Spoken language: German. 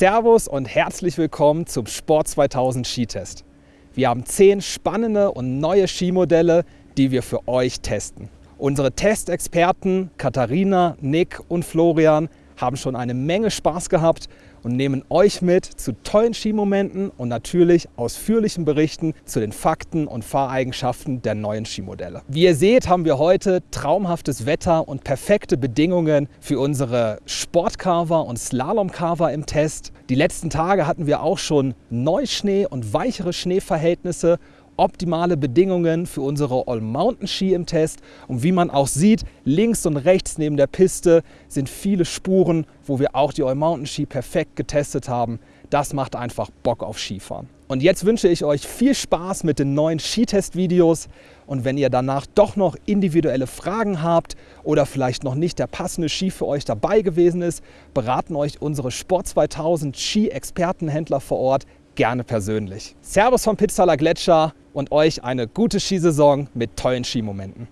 Servus und herzlich willkommen zum Sport 2000 Skitest. Wir haben zehn spannende und neue Skimodelle, die wir für euch testen. Unsere Testexperten Katharina, Nick und Florian haben schon eine Menge Spaß gehabt und nehmen euch mit zu tollen Skimomenten und natürlich ausführlichen Berichten zu den Fakten und Fahreigenschaften der neuen Skimodelle. Wie ihr seht, haben wir heute traumhaftes Wetter und perfekte Bedingungen für unsere Sportcarver und Slalomcarver im Test. Die letzten Tage hatten wir auch schon Neuschnee und weichere Schneeverhältnisse optimale Bedingungen für unsere All-Mountain-Ski im Test. Und wie man auch sieht, links und rechts neben der Piste sind viele Spuren, wo wir auch die All-Mountain-Ski perfekt getestet haben. Das macht einfach Bock auf Skifahren. Und jetzt wünsche ich euch viel Spaß mit den neuen Skitest-Videos. Und wenn ihr danach doch noch individuelle Fragen habt oder vielleicht noch nicht der passende Ski für euch dabei gewesen ist, beraten euch unsere Sport 2000 Ski-Expertenhändler vor Ort gerne persönlich. Servus vom Pitztaler Gletscher und euch eine gute Skisaison mit tollen Skimomenten.